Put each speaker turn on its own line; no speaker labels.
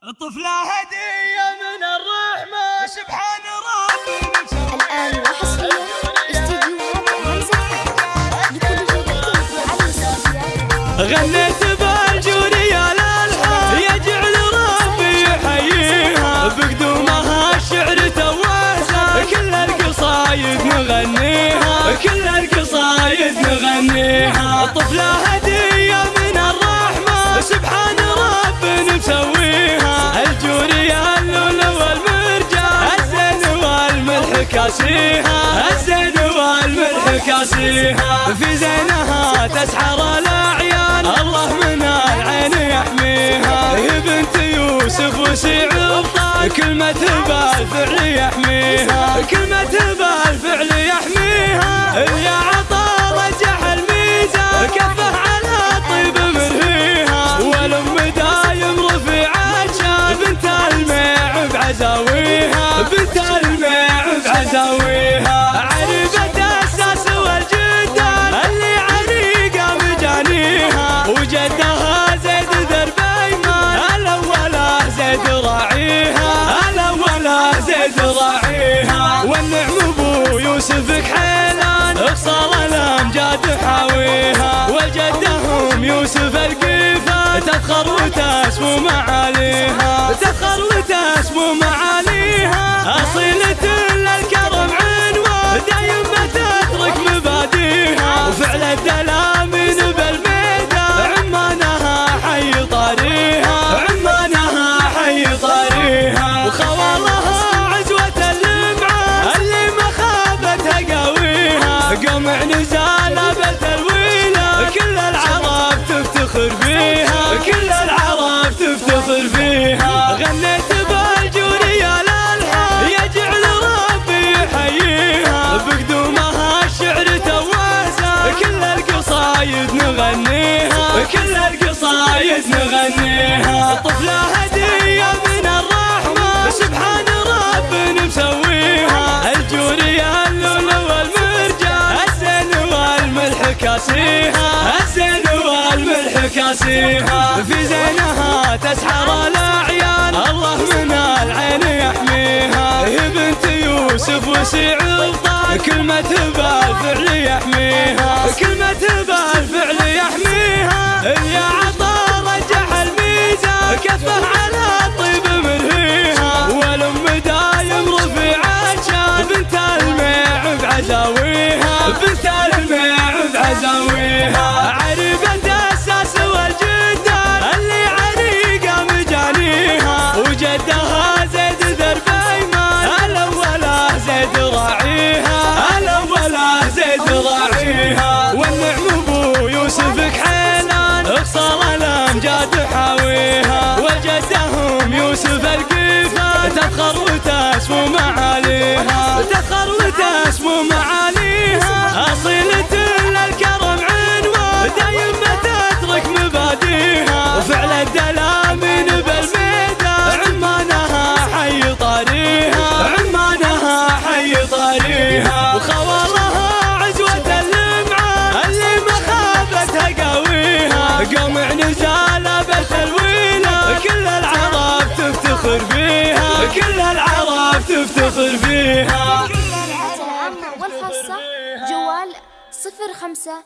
طفلة هدية من الرحمة سبحان ربي.
الآن وحصريا استديوهات همزة
غنيت بالجورية للحال يجعل ربي يحييها. بقدومها الشعر تواسى كل القصايد نغنيها. كل القصايد نغنيها. طفلة هدية كاسيها الزين والملح كاسيها. في زينها تسحر الأعيان الله من العين يحميها. هي بنت يوسف وسعود كلمة بالفعل يحميها. كلمة بالفعل ابو يوسف كحيلان اخصال الامجاد حاويها وجدهم يوسف القيفه تفخر وتسمو معاليها. تفخر القصايد نغنيها. طفلة هدية من الرحمة. سبحان ربي مسويها الجورية اللؤلؤ والمرجان. الزين والملح كاسيها. الزين والملح كاسيها. في زينها تسحر الأعيان. الله من العين يحميها. هي بنت يوسف وسعود كلمة بالفعل يحميها. كلمة بالفعل the way. تفتخر فيها.
العامة والخاصة جوال صفر خمسة